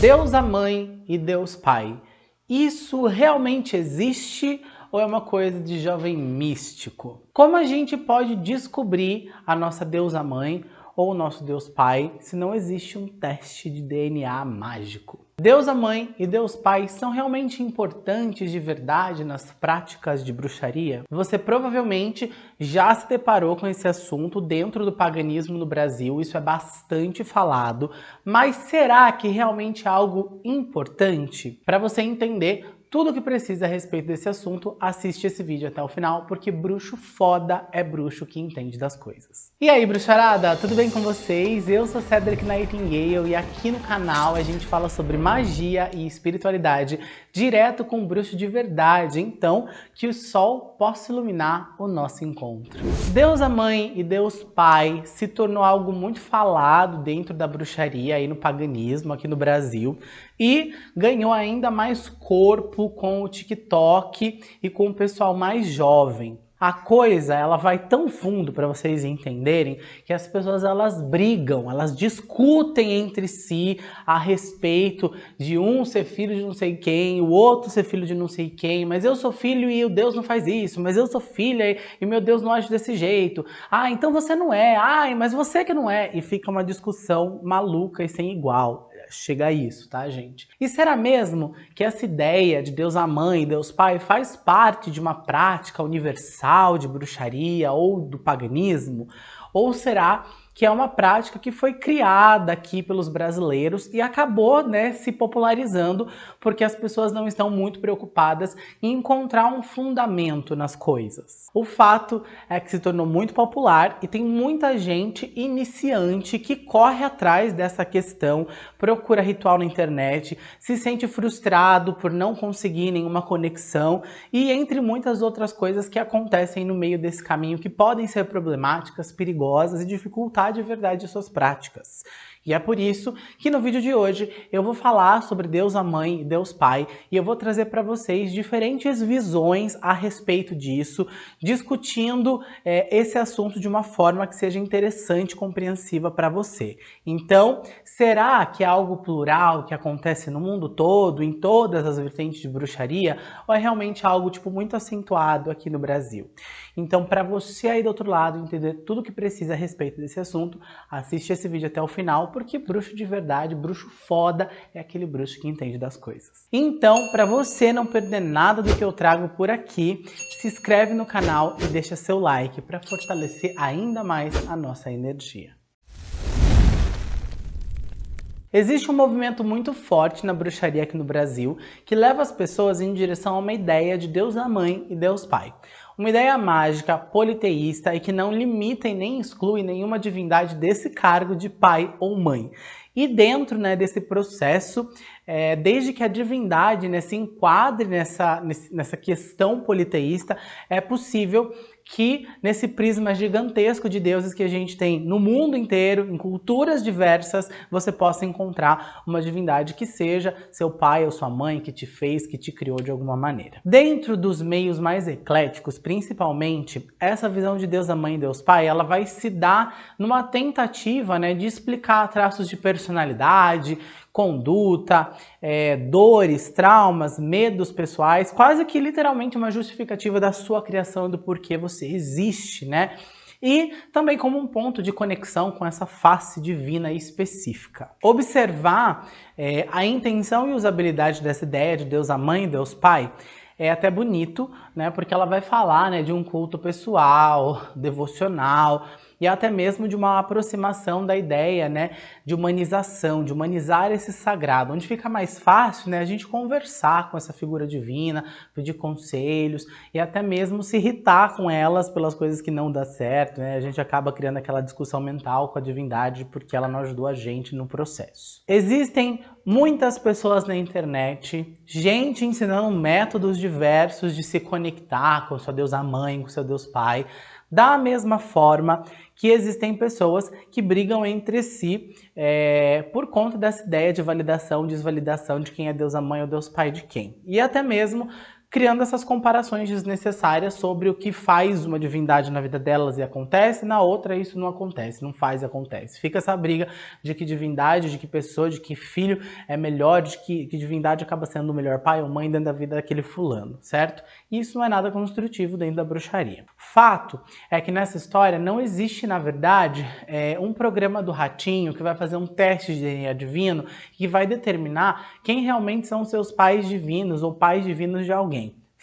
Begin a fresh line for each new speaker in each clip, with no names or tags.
Deusa Mãe e Deus Pai. Isso realmente existe ou é uma coisa de jovem místico? Como a gente pode descobrir a nossa deusa mãe ou o nosso Deus Pai se não existe um teste de DNA mágico? Deusa Mãe e Deus Pai são realmente importantes de verdade nas práticas de bruxaria? Você provavelmente já se deparou com esse assunto dentro do paganismo no Brasil, isso é bastante falado, mas será que realmente é algo importante? Para você entender tudo o que precisa a respeito desse assunto, assiste esse vídeo até o final, porque bruxo foda é bruxo que entende das coisas. E aí, bruxarada, tudo bem com vocês? Eu sou Cedric Nightingale e aqui no canal a gente fala sobre magia e espiritualidade direto com bruxo de verdade, então que o sol possa iluminar o nosso encontro. Deus a Mãe e Deus Pai se tornou algo muito falado dentro da bruxaria aí no paganismo aqui no Brasil e ganhou ainda mais corpo com o TikTok e com o pessoal mais jovem. A coisa, ela vai tão fundo para vocês entenderem que as pessoas elas brigam, elas discutem entre si a respeito de um ser filho de não sei quem, o outro ser filho de não sei quem, mas eu sou filho e o Deus não faz isso, mas eu sou filha e meu Deus não age desse jeito. Ah, então você não é. Ai, mas você que não é. E fica uma discussão maluca e sem igual chega a isso, tá, gente? E será mesmo que essa ideia de Deus a Mãe e Deus Pai faz parte de uma prática universal de bruxaria ou do paganismo? Ou será que é uma prática que foi criada aqui pelos brasileiros e acabou né, se popularizando porque as pessoas não estão muito preocupadas em encontrar um fundamento nas coisas. O fato é que se tornou muito popular e tem muita gente iniciante que corre atrás dessa questão, procura ritual na internet, se sente frustrado por não conseguir nenhuma conexão e entre muitas outras coisas que acontecem no meio desse caminho que podem ser problemáticas, perigosas e dificultar de verdade de suas práticas. E é por isso que no vídeo de hoje eu vou falar sobre Deus a Mãe e Deus Pai e eu vou trazer para vocês diferentes visões a respeito disso, discutindo é, esse assunto de uma forma que seja interessante e compreensiva para você. Então, será que é algo plural que acontece no mundo todo, em todas as vertentes de bruxaria, ou é realmente algo tipo muito acentuado aqui no Brasil? Então, para você aí do outro lado entender tudo o que precisa a respeito desse assunto, assiste esse vídeo até o final, porque bruxo de verdade, bruxo foda, é aquele bruxo que entende das coisas. Então, para você não perder nada do que eu trago por aqui, se inscreve no canal e deixa seu like para fortalecer ainda mais a nossa energia. Existe um movimento muito forte na bruxaria aqui no Brasil que leva as pessoas em direção a uma ideia de Deus a Mãe e Deus Pai. Uma ideia mágica, politeísta e que não limita e nem exclui nenhuma divindade desse cargo de pai ou mãe. E dentro né, desse processo, é, desde que a divindade né, se enquadre nessa, nessa questão politeísta, é possível que nesse prisma gigantesco de deuses que a gente tem no mundo inteiro, em culturas diversas, você possa encontrar uma divindade que seja seu pai ou sua mãe que te fez, que te criou de alguma maneira. Dentro dos meios mais ecléticos, principalmente, essa visão de Deus a Mãe e Deus Pai, ela vai se dar numa tentativa né, de explicar traços de personalidade, conduta, é, dores, traumas, medos pessoais, quase que literalmente uma justificativa da sua criação do porquê você existe, né? E também como um ponto de conexão com essa face divina específica. Observar é, a intenção e usabilidade dessa ideia de Deus a Mãe Deus Pai é até bonito, né? Porque ela vai falar né, de um culto pessoal, devocional, e até mesmo de uma aproximação da ideia né, de humanização, de humanizar esse sagrado, onde fica mais fácil né, a gente conversar com essa figura divina, pedir conselhos e até mesmo se irritar com elas pelas coisas que não dá certo. Né? A gente acaba criando aquela discussão mental com a divindade porque ela não ajudou a gente no processo. Existem muitas pessoas na internet, gente ensinando métodos diversos de se conectar com seu Deus mãe, com seu Deus pai, da mesma forma que existem pessoas que brigam entre si é, por conta dessa ideia de validação, desvalidação de quem é Deus a mãe ou Deus pai de quem. E até mesmo criando essas comparações desnecessárias sobre o que faz uma divindade na vida delas e acontece, na outra isso não acontece, não faz e acontece. Fica essa briga de que divindade, de que pessoa, de que filho é melhor, de que, que divindade acaba sendo o melhor pai ou mãe dentro da vida daquele fulano, certo? E isso não é nada construtivo dentro da bruxaria. Fato é que nessa história não existe, na verdade, é, um programa do ratinho que vai fazer um teste de DNA divino que vai determinar quem realmente são seus pais divinos ou pais divinos de alguém.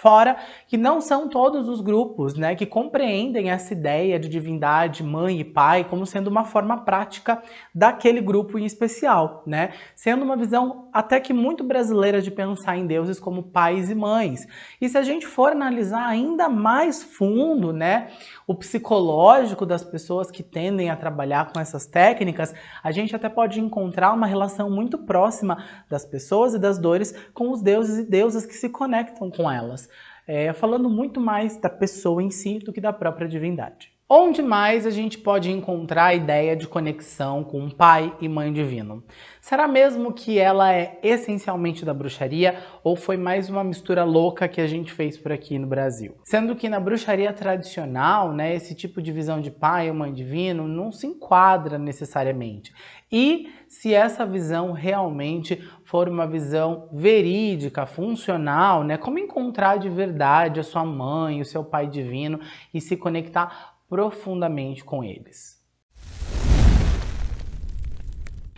Fora que não são todos os grupos né, que compreendem essa ideia de divindade, mãe e pai, como sendo uma forma prática daquele grupo em especial, né? Sendo uma visão até que muito brasileira de pensar em deuses como pais e mães. E se a gente for analisar ainda mais fundo, né, o psicológico das pessoas que tendem a trabalhar com essas técnicas, a gente até pode encontrar uma relação muito próxima das pessoas e das dores com os deuses e deusas que se conectam com elas é, falando muito mais da pessoa em si do que da própria divindade. Onde mais a gente pode encontrar a ideia de conexão com pai e mãe divino? Será mesmo que ela é essencialmente da bruxaria ou foi mais uma mistura louca que a gente fez por aqui no Brasil? Sendo que na bruxaria tradicional, né, esse tipo de visão de pai ou mãe divino não se enquadra necessariamente. E se essa visão realmente for uma visão verídica, funcional, né, como encontrar de verdade a sua mãe, o seu pai divino e se conectar profundamente com eles.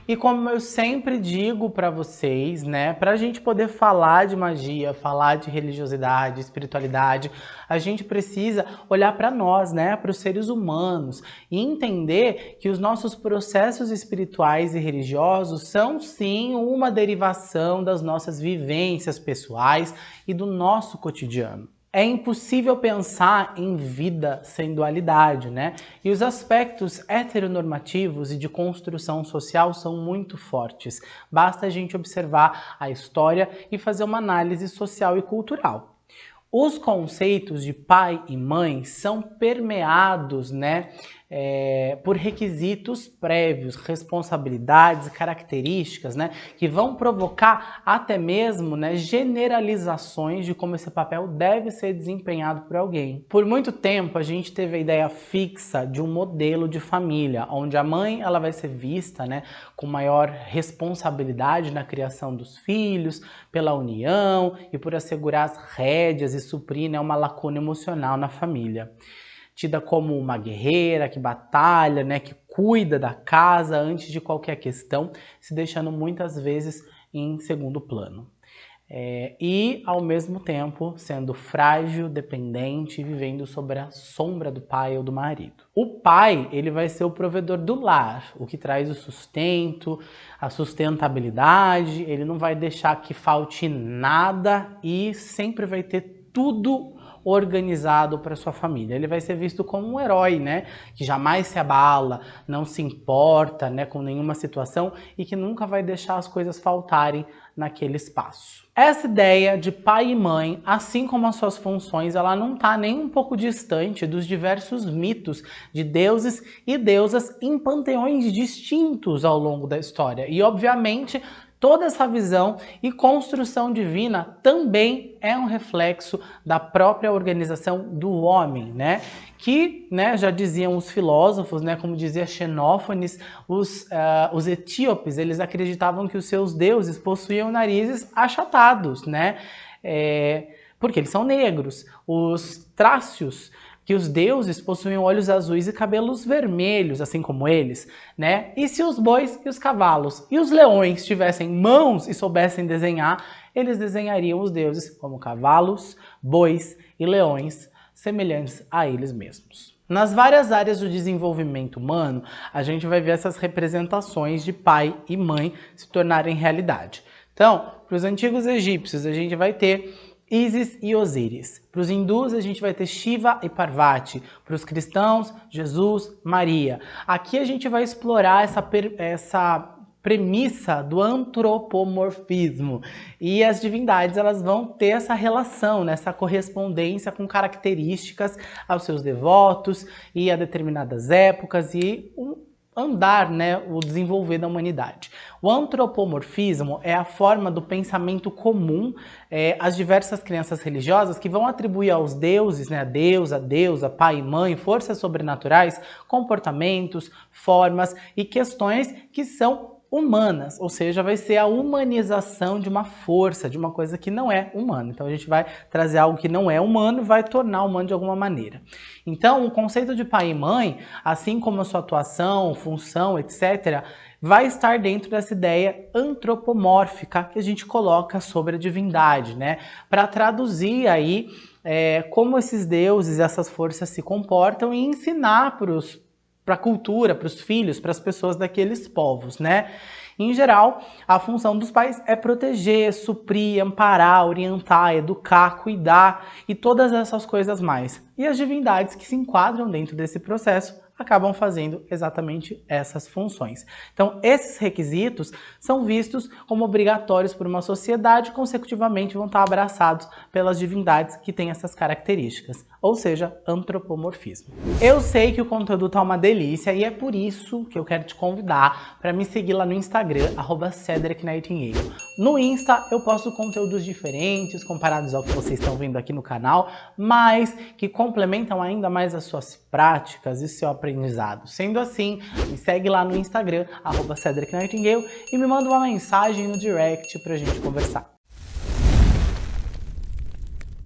E como eu sempre digo para vocês, né, para a gente poder falar de magia, falar de religiosidade, espiritualidade, a gente precisa olhar para nós, né, para os seres humanos e entender que os nossos processos espirituais e religiosos são sim uma derivação das nossas vivências pessoais e do nosso cotidiano. É impossível pensar em vida sem dualidade, né? E os aspectos heteronormativos e de construção social são muito fortes. Basta a gente observar a história e fazer uma análise social e cultural. Os conceitos de pai e mãe são permeados, né, é, por requisitos prévios, responsabilidades, características, né, que vão provocar até mesmo né, generalizações de como esse papel deve ser desempenhado por alguém. Por muito tempo a gente teve a ideia fixa de um modelo de família, onde a mãe ela vai ser vista né, com maior responsabilidade na criação dos filhos, pela união e por assegurar as rédeas e suprir né, uma lacuna emocional na família tida como uma guerreira que batalha, né, que cuida da casa antes de qualquer questão, se deixando muitas vezes em segundo plano. É, e, ao mesmo tempo, sendo frágil, dependente, vivendo sob a sombra do pai ou do marido. O pai, ele vai ser o provedor do lar, o que traz o sustento, a sustentabilidade, ele não vai deixar que falte nada e sempre vai ter tudo organizado para sua família. Ele vai ser visto como um herói, né? Que jamais se abala, não se importa, né, com nenhuma situação e que nunca vai deixar as coisas faltarem naquele espaço. Essa ideia de pai e mãe, assim como as suas funções, ela não está nem um pouco distante dos diversos mitos de deuses e deusas em panteões distintos ao longo da história. E, obviamente, Toda essa visão e construção divina também é um reflexo da própria organização do homem, né? Que, né, já diziam os filósofos, né, como dizia Xenófanes, os, uh, os etíopes, eles acreditavam que os seus deuses possuíam narizes achatados, né? É, porque eles são negros. Os trácios que os deuses possuíam olhos azuis e cabelos vermelhos, assim como eles, né? E se os bois e os cavalos e os leões tivessem mãos e soubessem desenhar, eles desenhariam os deuses como cavalos, bois e leões, semelhantes a eles mesmos. Nas várias áreas do desenvolvimento humano, a gente vai ver essas representações de pai e mãe se tornarem realidade. Então, para os antigos egípcios, a gente vai ter Isis e Osíris. Para os hindus, a gente vai ter Shiva e Parvati. Para os cristãos, Jesus, Maria. Aqui a gente vai explorar essa, essa premissa do antropomorfismo. E as divindades elas vão ter essa relação, né, essa correspondência com características aos seus devotos e a determinadas épocas e um andar, né, o desenvolver da humanidade. O antropomorfismo é a forma do pensamento comum é, às diversas crenças religiosas que vão atribuir aos deuses, né, a Deus, a deusa, pai e mãe, forças sobrenaturais, comportamentos, formas e questões que são humanas, ou seja, vai ser a humanização de uma força, de uma coisa que não é humana. Então a gente vai trazer algo que não é humano vai tornar humano de alguma maneira. Então o conceito de pai e mãe, assim como a sua atuação, função, etc., vai estar dentro dessa ideia antropomórfica que a gente coloca sobre a divindade, né? Para traduzir aí é, como esses deuses, essas forças se comportam e ensinar para os para a cultura, para os filhos, para as pessoas daqueles povos, né? Em geral, a função dos pais é proteger, suprir, amparar, orientar, educar, cuidar e todas essas coisas mais. E as divindades que se enquadram dentro desse processo acabam fazendo exatamente essas funções. Então, esses requisitos são vistos como obrigatórios por uma sociedade consecutivamente, vão estar abraçados pelas divindades que têm essas características, ou seja, antropomorfismo. Eu sei que o conteúdo tá uma delícia e é por isso que eu quero te convidar para me seguir lá no Instagram, @cedricnightingale. No Insta eu posto conteúdos diferentes comparados ao que vocês estão vendo aqui no canal, mas que complementam ainda mais as suas práticas e seu aprendizado. Sendo assim, me segue lá no Instagram, @cedricnightingale e me manda uma mensagem no direct para a gente conversar.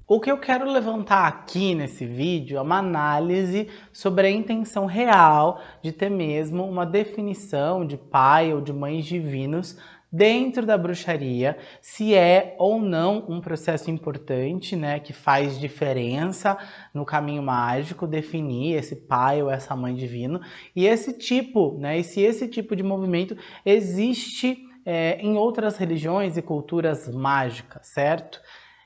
O que eu quero levantar aqui nesse vídeo é uma análise sobre a intenção real de ter mesmo uma definição de pai ou de mães divinos dentro da bruxaria, se é ou não um processo importante, né, que faz diferença no caminho mágico, definir esse pai ou essa mãe divino, e esse tipo, né, e se esse tipo de movimento existe é, em outras religiões e culturas mágicas, certo?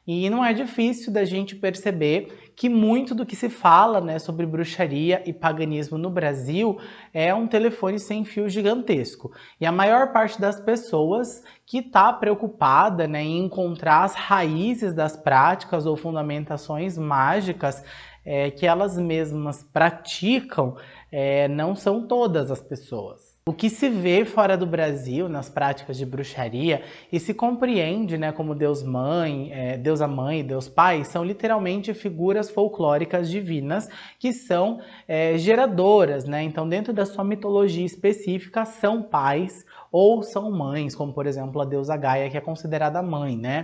E não é difícil da gente perceber que muito do que se fala né, sobre bruxaria e paganismo no Brasil é um telefone sem fio gigantesco. E a maior parte das pessoas que está preocupada né, em encontrar as raízes das práticas ou fundamentações mágicas é, que elas mesmas praticam, é, não são todas as pessoas. O que se vê fora do Brasil nas práticas de bruxaria e se compreende né, como Deus Mãe, é, a Mãe e Deus Pai são literalmente figuras folclóricas divinas que são é, geradoras, né? Então dentro da sua mitologia específica são pais ou são mães, como por exemplo a deusa Gaia que é considerada mãe, né?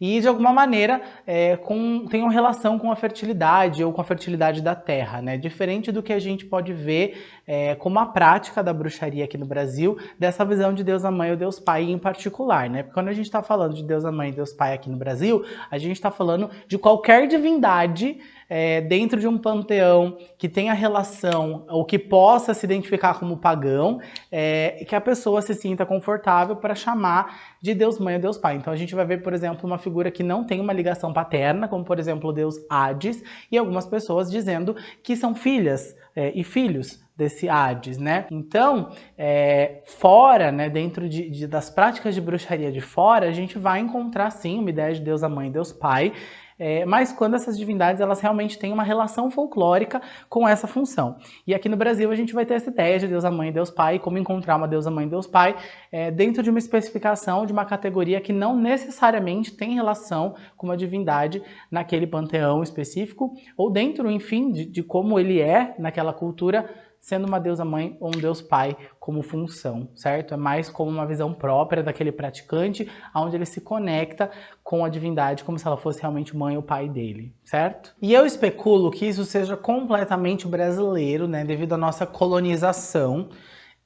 e de alguma maneira é, com, relação com a fertilidade ou com a fertilidade da terra, né? Diferente do que a gente pode ver é, como a prática da bruxaria aqui no Brasil, dessa visão de Deus a Mãe ou Deus Pai em particular, né? Porque quando a gente está falando de Deus a Mãe e Deus Pai aqui no Brasil, a gente está falando de qualquer divindade é, dentro de um panteão que tenha relação ou que possa se identificar como pagão, é, que a pessoa se sinta confortável para chamar de Deus Mãe ou Deus Pai. Então a gente vai ver, por exemplo, uma figura que não tem uma ligação paterna, como por exemplo o Deus Hades, e algumas pessoas dizendo que são filhas é, e filhos desse Hades, né? Então, é, fora, né, dentro de, de, das práticas de bruxaria de fora, a gente vai encontrar sim uma ideia de Deus a Mãe Deus Pai, é, mas quando essas divindades elas realmente têm uma relação folclórica com essa função. E aqui no Brasil a gente vai ter essa ideia de Deus a Mãe e Deus Pai, como encontrar uma Deus a Mãe e Deus Pai é, dentro de uma especificação de uma categoria que não necessariamente tem relação com uma divindade naquele panteão específico, ou dentro, enfim, de, de como ele é naquela cultura sendo uma deusa mãe ou um deus pai como função, certo? É mais como uma visão própria daquele praticante, onde ele se conecta com a divindade como se ela fosse realmente mãe ou pai dele, certo? E eu especulo que isso seja completamente brasileiro, né, devido à nossa colonização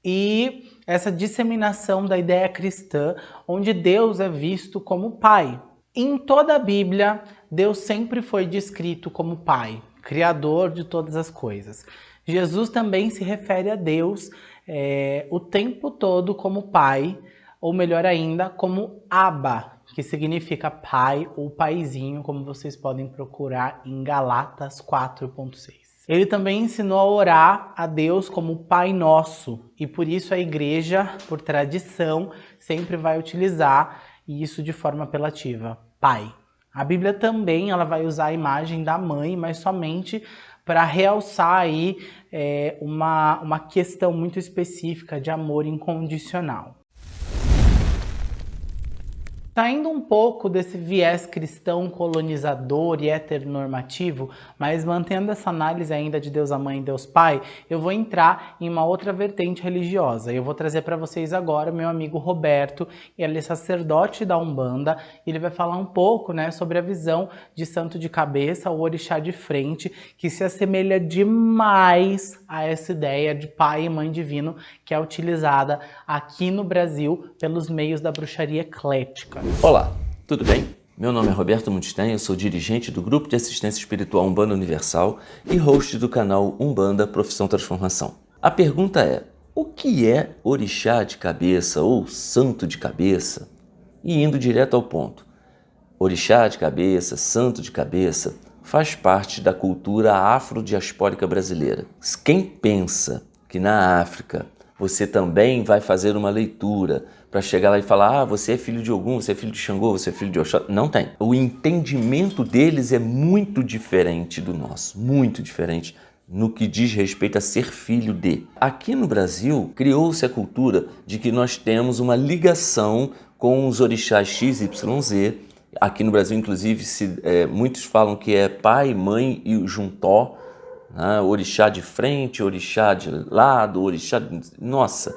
e essa disseminação da ideia cristã, onde Deus é visto como pai. Em toda a Bíblia, Deus sempre foi descrito como pai, criador de todas as coisas. Jesus também se refere a Deus é, o tempo todo como pai, ou melhor ainda, como Abba, que significa pai ou paizinho, como vocês podem procurar em Galatas 4.6. Ele também ensinou a orar a Deus como Pai Nosso, e por isso a igreja, por tradição, sempre vai utilizar isso de forma apelativa, Pai. A Bíblia também ela vai usar a imagem da mãe, mas somente para realçar aí é, uma, uma questão muito específica de amor incondicional. Saindo um pouco desse viés cristão colonizador e heteronormativo, mas mantendo essa análise ainda de Deus a Mãe e Deus Pai, eu vou entrar em uma outra vertente religiosa. Eu vou trazer para vocês agora meu amigo Roberto, ele é sacerdote da Umbanda, e ele vai falar um pouco né, sobre a visão de santo de cabeça, o orixá de frente, que se assemelha demais a essa ideia de pai e mãe divino que é utilizada aqui no Brasil pelos meios da bruxaria eclética.
Olá, tudo bem? Meu nome é Roberto Munstein, eu sou dirigente do Grupo de Assistência Espiritual Umbanda Universal e host do canal Umbanda Profissão Transformação. A pergunta é, o que é orixá de cabeça ou santo de cabeça? E indo direto ao ponto, orixá de cabeça, santo de cabeça, faz parte da cultura afrodiaspórica brasileira. Quem pensa que na África você também vai fazer uma leitura para chegar lá e falar ah, você é filho de Ogum, você é filho de Xangô, você é filho de Oxó. Não tem. O entendimento deles é muito diferente do nosso, muito diferente no que diz respeito a ser filho de. Aqui no Brasil, criou-se a cultura de que nós temos uma ligação com os orixás XYZ. Aqui no Brasil, inclusive, se, é, muitos falam que é pai, mãe e juntó, né? orixá de frente, orixá de lado, orixá... De... Nossa,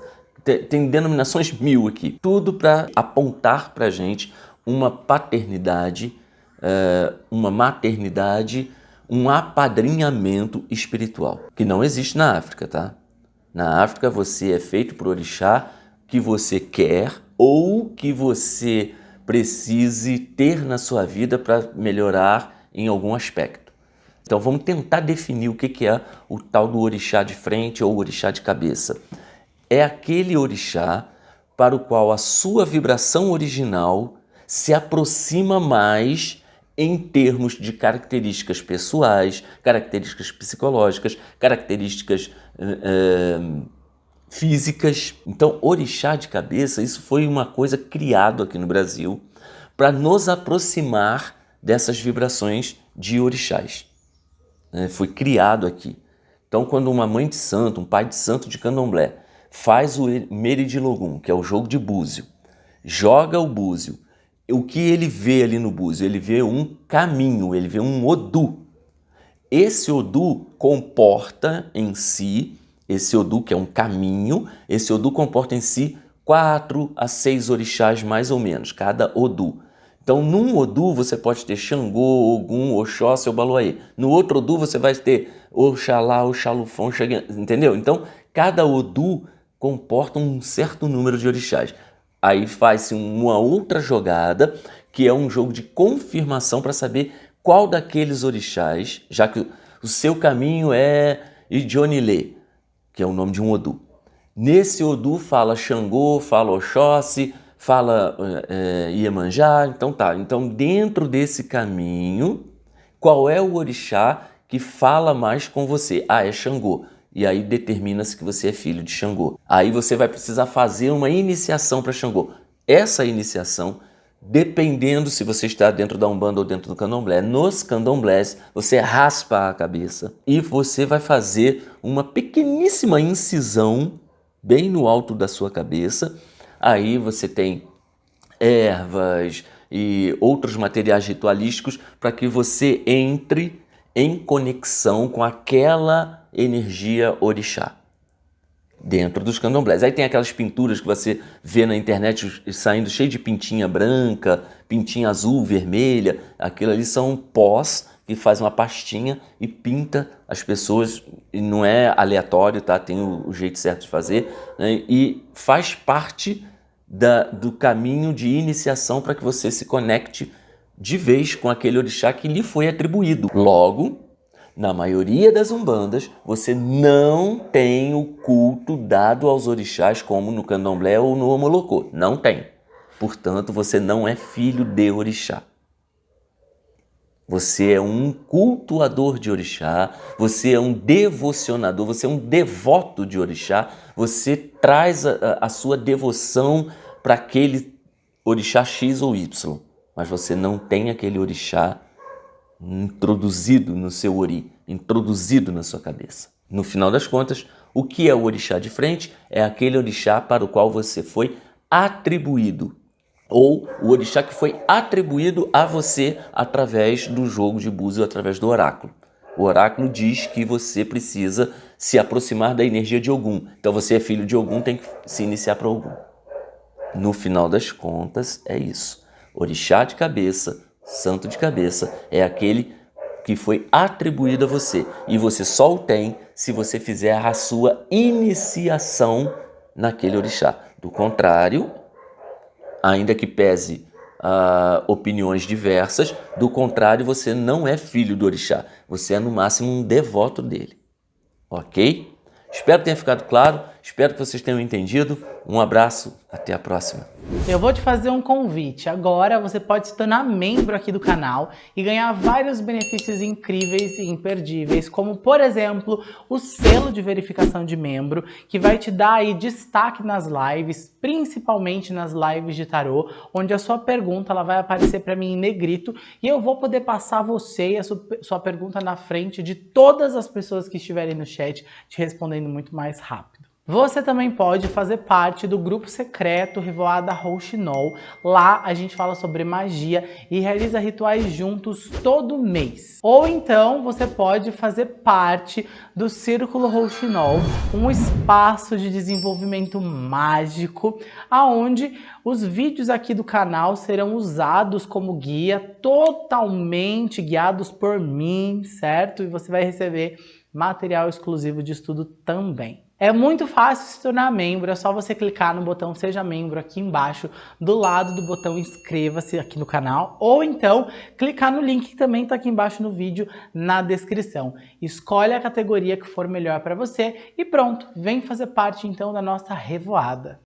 tem denominações mil aqui. Tudo para apontar para a gente uma paternidade, é, uma maternidade, um apadrinhamento espiritual, que não existe na África, tá? Na África você é feito por orixá que você quer ou que você precise ter na sua vida para melhorar em algum aspecto. Então vamos tentar definir o que é o tal do orixá de frente ou orixá de cabeça. É aquele orixá para o qual a sua vibração original se aproxima mais em termos de características pessoais, características psicológicas, características uh, físicas. Então, orixá de cabeça, isso foi uma coisa criado aqui no Brasil para nos aproximar dessas vibrações de orixás né, foi criado aqui. Então, quando uma mãe de santo, um pai de santo de candomblé, faz o meridilogum, que é o jogo de búzio, joga o búzio, o que ele vê ali no búzio? Ele vê um caminho, ele vê um odu. Esse odu comporta em si, esse odu que é um caminho, esse odu comporta em si quatro a seis orixás mais ou menos, cada odu. Então, num Odu você pode ter Xangô, Ogum, Oxóssi ou Baluaê. No outro Odu você vai ter Oxalá, Oxalufão, entendeu? Então, cada Odu comporta um certo número de orixás. Aí faz-se uma outra jogada, que é um jogo de confirmação para saber qual daqueles orixás, já que o seu caminho é Idionilê, que é o nome de um Odu. Nesse Odu fala Xangô, fala Oxóssi, fala é, Iemanjá, então tá. Então dentro desse caminho, qual é o orixá que fala mais com você? Ah, é Xangô. E aí determina-se que você é filho de Xangô. Aí você vai precisar fazer uma iniciação para Xangô. Essa iniciação, dependendo se você está dentro da Umbanda ou dentro do Candomblé, nos Candomblés você raspa a cabeça e você vai fazer uma pequeníssima incisão bem no alto da sua cabeça Aí você tem ervas e outros materiais ritualísticos para que você entre em conexão com aquela energia orixá dentro dos candomblés. Aí tem aquelas pinturas que você vê na internet saindo cheio de pintinha branca, pintinha azul, vermelha. Aquilo ali são pós que faz uma pastinha e pinta as pessoas. E não é aleatório, tá? Tem o, jeito certo de fazer. Né? E faz parte da, do caminho de iniciação para que você se conecte de vez com aquele orixá que lhe foi atribuído. Logo, na maioria das umbandas, você não tem o culto dado aos orixás como no candomblé ou no omolocô. Não tem. Portanto, você não é filho de orixá. Você é um cultuador de orixá, você é um devocionador, você é um devoto de orixá, você traz a, a sua devoção para aquele orixá X ou Y, mas você não tem aquele orixá introduzido no seu ori. introduzido na sua cabeça. No final das contas, o que é o orixá de frente? É aquele orixá para o qual você foi atribuído ou o orixá que foi atribuído a você através do jogo de búzio, através do oráculo. O oráculo diz que você precisa se aproximar da energia de Ogum. Então você é filho de Ogum, tem que se iniciar para Ogum. No final das contas, é isso. Orixá de cabeça, santo de cabeça, é aquele que foi atribuído a você. E você só o tem se você fizer a sua iniciação naquele orixá. Do contrário, ainda que pese uh, opiniões diversas, do contrário, você não é filho do orixá, você é no máximo um devoto dele. Ok? Espero que tenha ficado claro, espero que vocês tenham entendido. Um abraço, até a próxima.
Eu vou te fazer um convite. Agora você pode se tornar membro aqui do canal e ganhar vários benefícios incríveis e imperdíveis, como por exemplo, o selo de verificação de membro, que vai te dar aí destaque nas lives, principalmente nas lives de tarô, onde a sua pergunta ela vai aparecer para mim em negrito e eu vou poder passar você e a sua pergunta na frente de todas as pessoas que estiverem no chat, te respondendo muito mais rápido. Você também pode fazer parte do grupo secreto Revoada Rouxinol. Lá a gente fala sobre magia e realiza rituais juntos todo mês. Ou então você pode fazer parte do Círculo Rouxinol, um espaço de desenvolvimento mágico, aonde os vídeos aqui do canal serão usados como guia, totalmente guiados por mim, certo? E você vai receber material exclusivo de estudo também. É muito fácil se tornar membro, é só você clicar no botão Seja Membro aqui embaixo, do lado do botão Inscreva-se aqui no canal, ou então clicar no link que também está aqui embaixo no vídeo, na descrição. Escolhe a categoria que for melhor para você e pronto, vem fazer parte então da nossa revoada.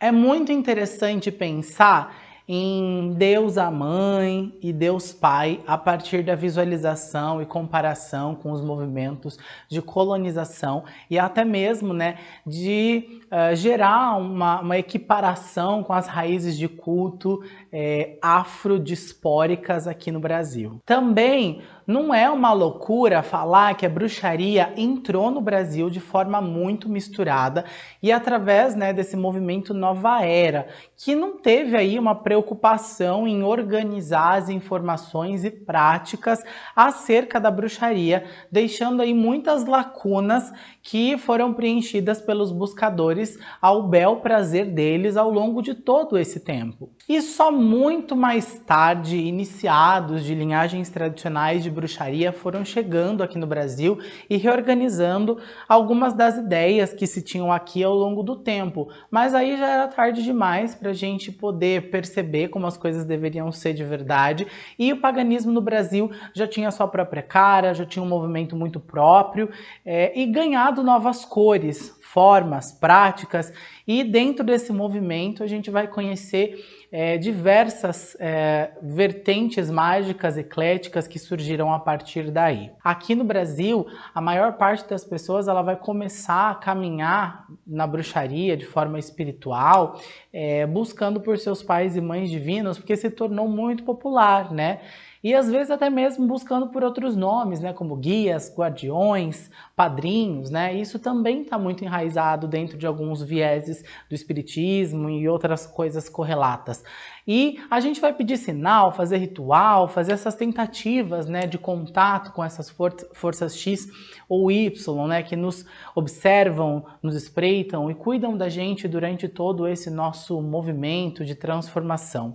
É muito interessante pensar em Deus a Mãe e Deus Pai a partir da visualização e comparação com os movimentos de colonização e até mesmo né, de uh, gerar uma, uma, equiparação com as raízes de culto é, afrodispóricas aqui no Brasil. Também não é uma loucura falar que a bruxaria entrou no Brasil de forma muito misturada e através né, desse movimento Nova Era, que não teve aí uma preocupação em organizar as informações e práticas acerca da bruxaria, deixando aí muitas lacunas que foram preenchidas pelos buscadores ao bel prazer deles ao longo de todo esse tempo. E só muito mais tarde, iniciados de linhagens tradicionais de bruxaria foram chegando aqui no Brasil e reorganizando algumas das ideias que se tinham aqui ao longo do tempo. Mas aí já era tarde demais para a gente poder perceber como as coisas deveriam ser de verdade. E o paganismo no Brasil já tinha sua própria cara, já tinha um movimento muito próprio é, e ganhado novas cores, formas, práticas. E dentro desse movimento a gente vai conhecer é, diversas é, vertentes mágicas ecléticas que surgiram a partir daí. Aqui no Brasil, a maior parte das pessoas ela vai começar a caminhar na bruxaria de forma espiritual, é, buscando por seus pais e mães divinos, porque se tornou muito popular, né? E às vezes até mesmo buscando por outros nomes, né, como guias, guardiões, padrinhos, né? Isso também está muito enraizado dentro de alguns vieses do espiritismo e outras coisas correlatas. E a gente vai pedir sinal, fazer ritual, fazer essas tentativas, né, de contato com essas for forças X ou Y, né, que nos observam, nos espreitam e cuidam da gente durante todo esse nosso movimento de transformação.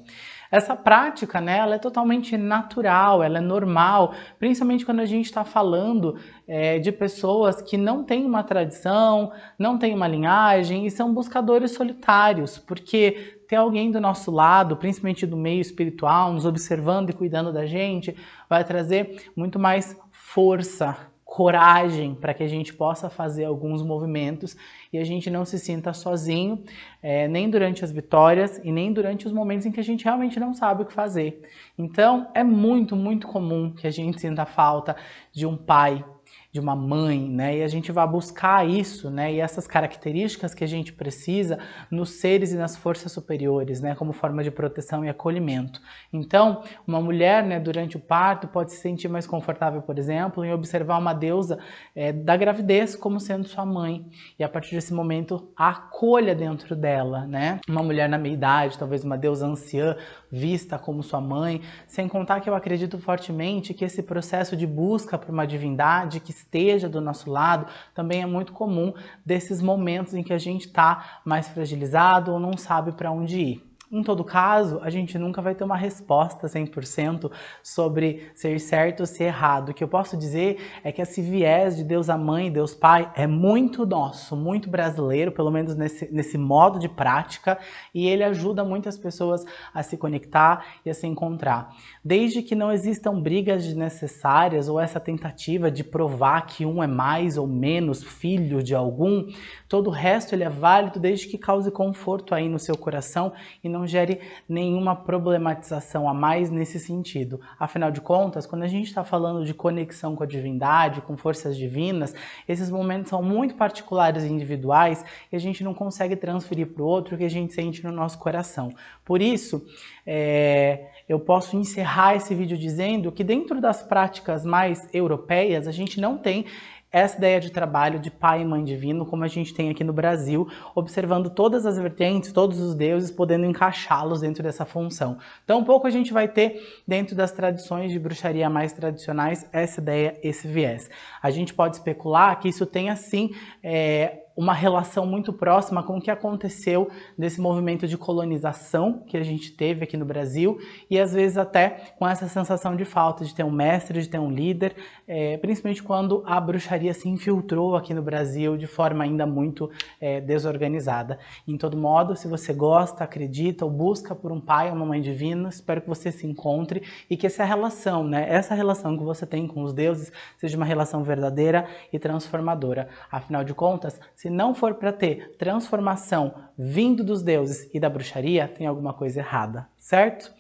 Essa prática, né, ela é totalmente natural, ela é normal, principalmente quando a gente está falando é, de pessoas que não têm uma tradição, não têm uma linhagem e são buscadores solitários, porque ter alguém do nosso lado, principalmente do meio espiritual, nos observando e cuidando da gente, vai trazer muito mais força, coragem para que a gente possa fazer alguns movimentos e a gente não se sinta sozinho, é, nem durante as vitórias e nem durante os momentos em que a gente realmente não sabe o que fazer. Então, é muito, muito comum que a gente sinta falta de um pai, de uma mãe, né? E a gente vai buscar isso, né? E essas características que a gente precisa nos seres e nas forças superiores, né? Como forma de proteção e acolhimento. Então, uma mulher, né, durante o parto pode se sentir mais confortável, por exemplo, em observar uma deusa é, da gravidez como sendo sua mãe. E a partir desse momento, a acolha dentro dela, né? Uma mulher na meia idade, talvez uma deusa anciã, vista como sua mãe, sem contar que eu acredito fortemente que esse processo de busca por uma divindade que esteja do nosso lado também é muito comum desses momentos em que a gente está mais fragilizado ou não sabe para onde ir. Em todo caso, a gente nunca vai ter uma resposta 100% sobre ser certo ou ser errado. O que eu posso dizer é que esse viés de Deus a Mãe Deus Pai é muito nosso, muito brasileiro, pelo menos nesse, nesse modo de prática, e ele ajuda muitas pessoas a se conectar e a se encontrar. Desde que não existam brigas desnecessárias ou essa tentativa de provar que um é mais ou menos filho de algum, todo o resto ele é válido desde que cause conforto aí no seu coração e não não gere nenhuma problematização a mais nesse sentido. Afinal de contas, quando a gente está falando de conexão com a divindade, com forças divinas, esses momentos são muito particulares e individuais e a gente não consegue transferir para o outro o que a gente sente no nosso coração. Por isso, é, eu posso encerrar esse vídeo dizendo que dentro das práticas mais europeias, a gente não tem essa ideia de trabalho de pai e mãe divino, como a gente tem aqui no Brasil, observando todas as vertentes, todos os deuses, podendo encaixá-los dentro dessa função. Então, pouco a gente vai ter, dentro das tradições de bruxaria mais tradicionais, essa ideia, esse viés. A gente pode especular que isso tenha, sim, é, uma relação muito próxima com o que aconteceu nesse movimento de colonização que a gente teve aqui no Brasil e às vezes até com essa sensação de falta de ter um mestre, de ter um líder, é, principalmente quando a bruxaria se infiltrou aqui no Brasil de forma ainda muito é, desorganizada. Em todo modo, se você gosta, acredita ou busca por um pai ou uma mãe divina, espero que você se encontre e que essa relação, né, essa relação que você tem com os deuses seja uma relação verdadeira e transformadora. Afinal de contas, se não for para ter transformação vindo dos deuses e da bruxaria, tem alguma coisa errada, certo?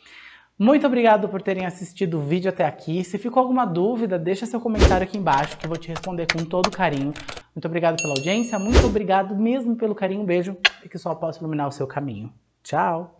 Muito obrigado por terem assistido o vídeo até aqui. Se ficou alguma dúvida, deixa seu comentário aqui embaixo que eu vou te responder com todo carinho. Muito obrigado pela audiência, muito obrigado mesmo pelo carinho. Um beijo e que só possa iluminar o seu caminho. Tchau!